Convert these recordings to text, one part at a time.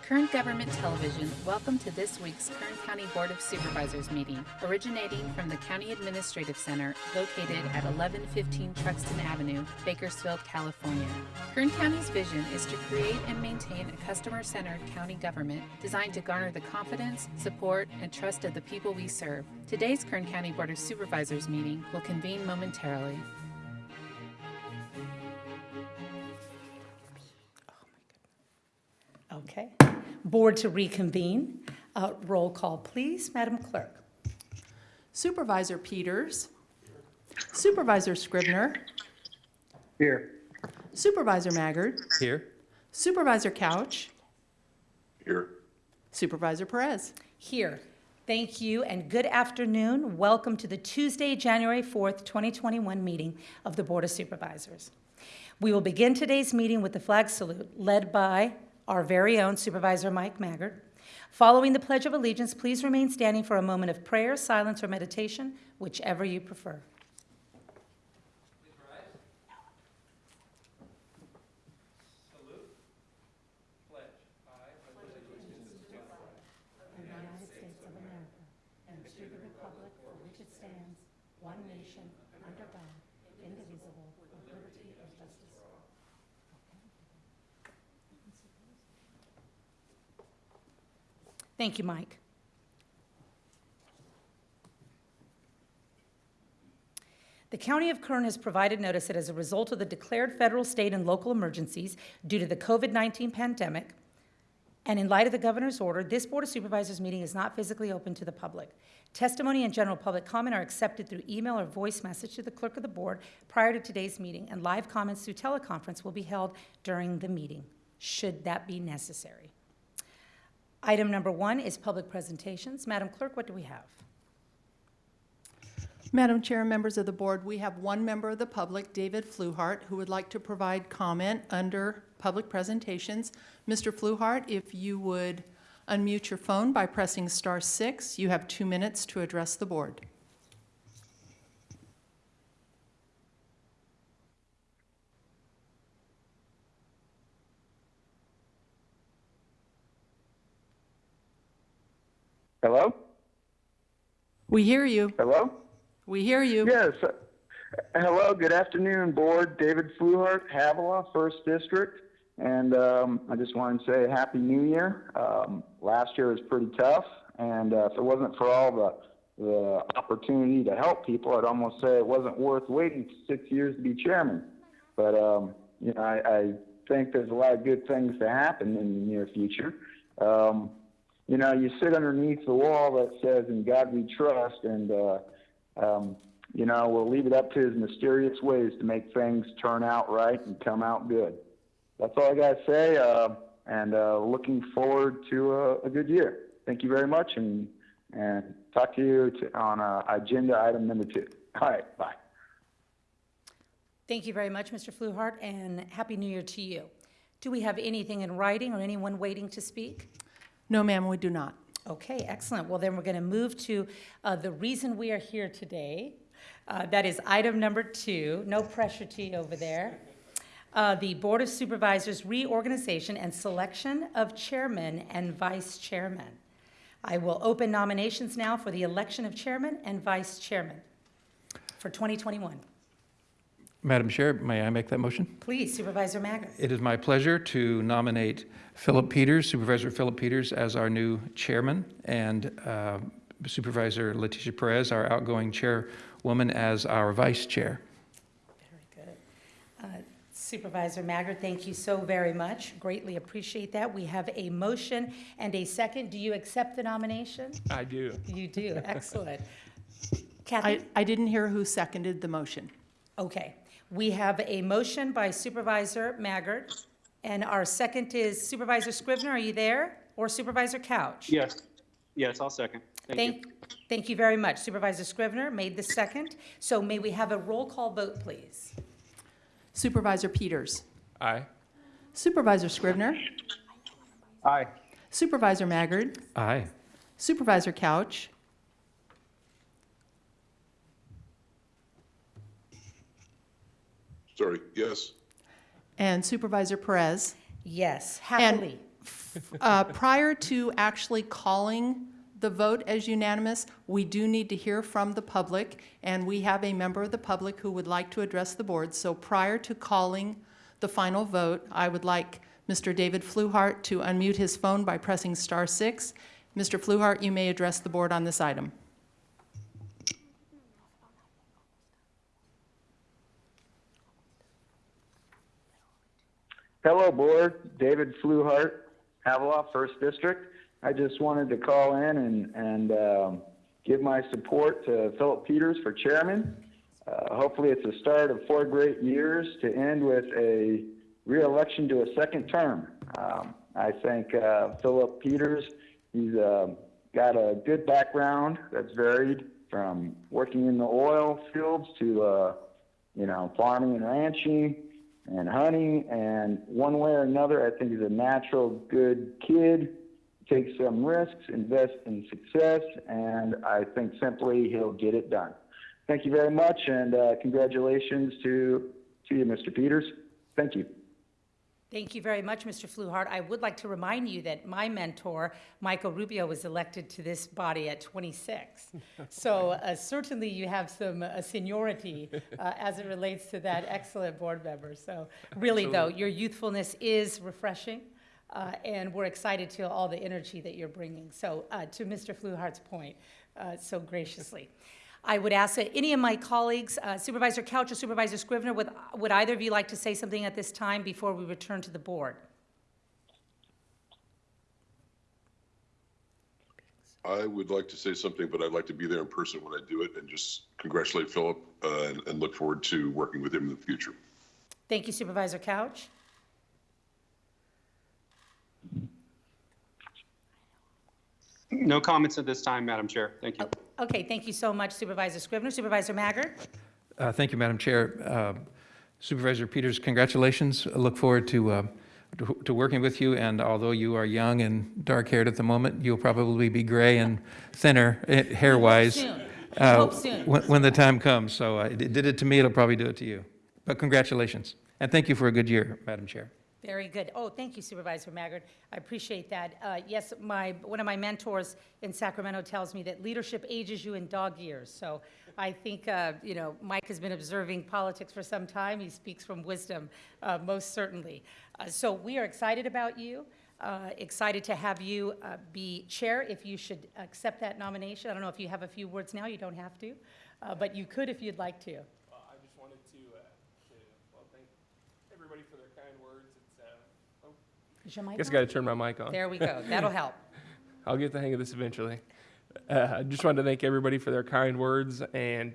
Kern Government Television, welcome to this week's Kern County Board of Supervisors meeting, originating from the County Administrative Center located at 1115 Truxtun Avenue, Bakersfield, California. Kern County's vision is to create and maintain a customer centered county government designed to garner the confidence, support, and trust of the people we serve. Today's Kern County Board of Supervisors meeting will convene momentarily. Okay. Board to reconvene. Uh, Roll call, please. Madam Clerk. Supervisor Peters. Supervisor Scrivner. Here. Supervisor Maggard. Here. Supervisor Couch. Here. Supervisor Perez. Here. Thank you and good afternoon. Welcome to the Tuesday, January 4th, 2021 meeting of the Board of Supervisors. We will begin today's meeting with the flag salute led by our very own Supervisor Mike Maggard. Following the Pledge of Allegiance, please remain standing for a moment of prayer, silence, or meditation, whichever you prefer. United States of America and to the republic for which it stands, one nation, under God, indivisible, with liberty and justice for all. Thank you, Mike. The County of Kern has provided notice that as a result of the declared federal, state, and local emergencies due to the COVID-19 pandemic, and in light of the governor's order, this Board of Supervisors meeting is not physically open to the public. Testimony and general public comment are accepted through email or voice message to the clerk of the board prior to today's meeting, and live comments through teleconference will be held during the meeting, should that be necessary. Item number one is public presentations. Madam Clerk, what do we have? Madam Chair members of the board, we have one member of the public, David Fluhart, who would like to provide comment under public presentations. Mr. Fluhart, if you would unmute your phone by pressing star six, you have two minutes to address the board. Hello? We hear you. Hello? We hear you. Yes. uh, Hello, good afternoon, Board. David Fluhart, Havilah, First District. And um, I just wanted to say Happy New Year. Um, last year was pretty tough, and uh, if it wasn't for all the, the opportunity to help people, I'd almost say it wasn't worth waiting six years to be chairman. But, um, you know, I, I think there's a lot of good things to happen in the near future. Um, you know, you sit underneath the wall that says, In God we trust, and, uh, um, you know, we'll leave it up to his mysterious ways to make things turn out right and come out good. That's all I got to say, uh, and uh, looking forward to a, a good year. Thank you very much, and, and talk to you to, on uh, agenda item number two. All right, bye. Thank you very much, Mr. Fluhart, and Happy New Year to you. Do we have anything in writing or anyone waiting to speak? No, ma'am, we do not. Okay, excellent. Well, then we're going to move to uh, the reason we are here today. Uh, That is item number two. No pressure to you over there. Uh, The Board of Supervisors reorganization and selection of chairman and vice chairman. I will open nominations now for the election of chairman and vice chairman for 2021. Madam Chair, may I make that motion? Please, Supervisor Maggard. It is my pleasure to nominate Phillip Peters, Supervisor Phillip Peters, as our new chairman, and uh, Supervisor Leticia Perez, our outgoing chairwoman, as our vice chair. Very good. Uh, Supervisor Maggard, thank you so very much. Greatly appreciate that. We have a motion and a second. Do you accept the nomination? I do. You do. Excellent. I, I didn't hear who seconded the motion. Okay. We have a motion by Supervisor Maggard, and our second is Supervisor Scrivner. Are you there? Or Supervisor Couch? Yes, yes, I'll second. Thank you. Thank, thank you very much. Supervisor Scrivner made the second. So may we have a roll call vote, please? Supervisor Peters. Aye. Supervisor Scrivner? Aye. Supervisor Maggard. Aye. Supervisor Couch. Sorry, yes. And Supervisor Perez. Yes, And happily. Uh, Prior to actually calling the vote as unanimous, we do need to hear from the public, and we have a member of the public who would like to address the board. So prior to calling the final vote, I would like Mr. David Fluhart to unmute his phone by pressing star six. Mr. Fluhart, you may address the board on this item. Hello, Board. David Fluhart, Havilah, First District. I just wanted to call in and, and um, give my support to Phillip Peters for chairman. Uh, hopefully, it's the start of four great years to end with a reelection to a second term. Um, I think uh, Phillip Peters, he's uh, got a good background that's varied from working in the oil fields to, uh, you know, farming and ranching and hunting. And one way or another, I think he's a natural good kid, takes some risks, invest in success, and I think simply he'll get it done. Thank you very much, and uh, congratulations to, to you, Mr. Peters. Thank you. Thank you very much, Mr. Fluhart. I would like to remind you that my mentor, Michael Rubio, was elected to this body at 26. So uh, certainly you have some uh, seniority uh, as it relates to that excellent board member. So really, though, your youthfulness is refreshing, uh, and we're excited to all the energy that you're bringing. So uh, to Mr. Fluhart's point, uh, so graciously. I would ask any of my colleagues, uh, Supervisor Couch or Supervisor Scrivner, would, would either of you like to say something at this time before we return to the board? I would like to say something, but I'd like to be there in person when I do it and just congratulate Phillip uh, and, and look forward to working with him in the future. Thank you Supervisor Couch. No comments at this time, Madam Chair. Thank you. Okay, thank you so much Supervisor Scrivner. Supervisor Maggard? Uh, Thank you, Madam Chair. Uh, Supervisor Peters, congratulations. I look forward to, uh, to to working with you, and although you are young and dark-haired at the moment, you'll probably be gray and thinner eh, hair-wise. uh, When when the time comes. So uh, it did it to me, it'll probably do it to you. But congratulations. And thank you for a good year, Madam Chair. Very good. Oh, thank you Supervisor Maggard. I appreciate that. Uh, Yes, my, one of my mentors in Sacramento tells me that leadership ages you in dog years. So I think, uh, you know, Mike has been observing politics for some time. He speaks from wisdom, uh, most certainly. Uh, So we are excited about you, uh, excited to have you uh, be chair, if you should accept that nomination. I don't know if you have a few words now, you don't have to, but you could if you'd like to. Uh, I just wanted to, uh, to, well, thank everybody for their kind words. It's, uh, oh, Is your mic guess I gotta turn my mic on. There we go. That'll help. I'll get the hang of this eventually. Uh, I just wanted to thank everybody for their kind words, and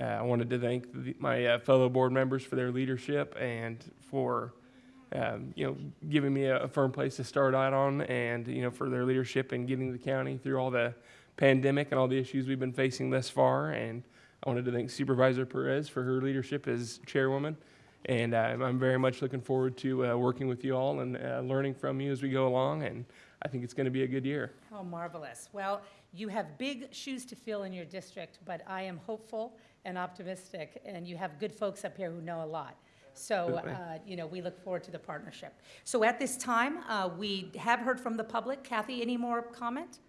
uh, I wanted to thank the, my uh, fellow board members for their leadership and for, um, you know, giving me a, a firm place to start out on, and you know, for their leadership in getting the county through all the pandemic and all the issues we've been facing thus far. And I wanted to thank Supervisor Perez for her leadership as chairwoman. And uh, I'm very much looking forward to uh, working with you all and uh, learning from you as we go along. And I think it's going to be a good year. How marvelous. Well, you have big shoes to fill in your district, but I am hopeful and optimistic, and you have good folks up here who know a lot. So, uh, you know, we look forward to the partnership. So at this time, uh, we have heard from the public. Kathy, any more comment?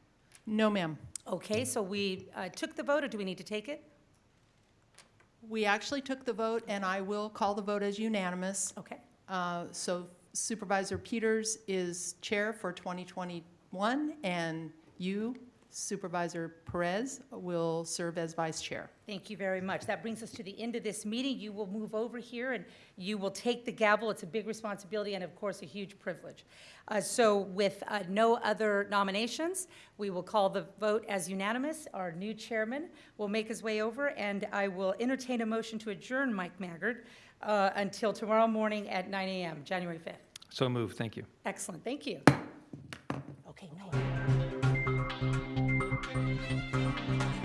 No, ma'am. Okay, so we uh, took the vote, or do we need to take it? We actually took the vote, and I will call the vote as unanimous. Okay, Uh, So Supervisor Peters is chair for 2021, and you, Supervisor Perez, will serve as vice chair. thank you very much. That brings us to the end of this meeting. You will move over here, and you will take the gavel. It's a big responsibility and, of course, a huge privilege. Uh, So with uh, no other nominations, we will call the vote as unanimous. Our new chairman will make his way over, and I will entertain a motion to adjourn Mike Maggard uh, until tomorrow morning at 9 a.m., January 5th. So moved. Thank you. Excellent, thank you. Okay, no. Thank you.